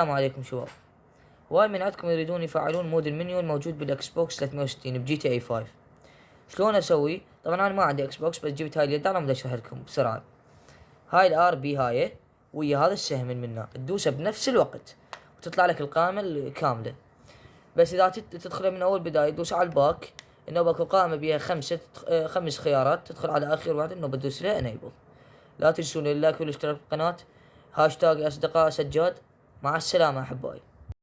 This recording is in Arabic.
السلام عليكم شباب. هواي من عندكم يريدون يفعلون mod ال menu الموجود بال Xbox 360 ب GTA 5 شلون أسوي؟ طبعا أنا ما عندي Xbox بس جبت هاي اليد أنا بدي أشرح لكم بسرعة. هاي ال RB هاي ويا هذا السهم من منا تدوسه بنفس الوقت وتطلع لك القائمة الكامله بس إذا تدخل من أول بداية تدوس على ال back. إنه أكو قائمة بيها خمسة آه، خمس خيارات. تدخل على آخر واحد إنه بتدوس له enable لا تنسون ال like والاشتراك بالقناه هاشتاج أصدقاء سجاد. مع السلامة أحبائي.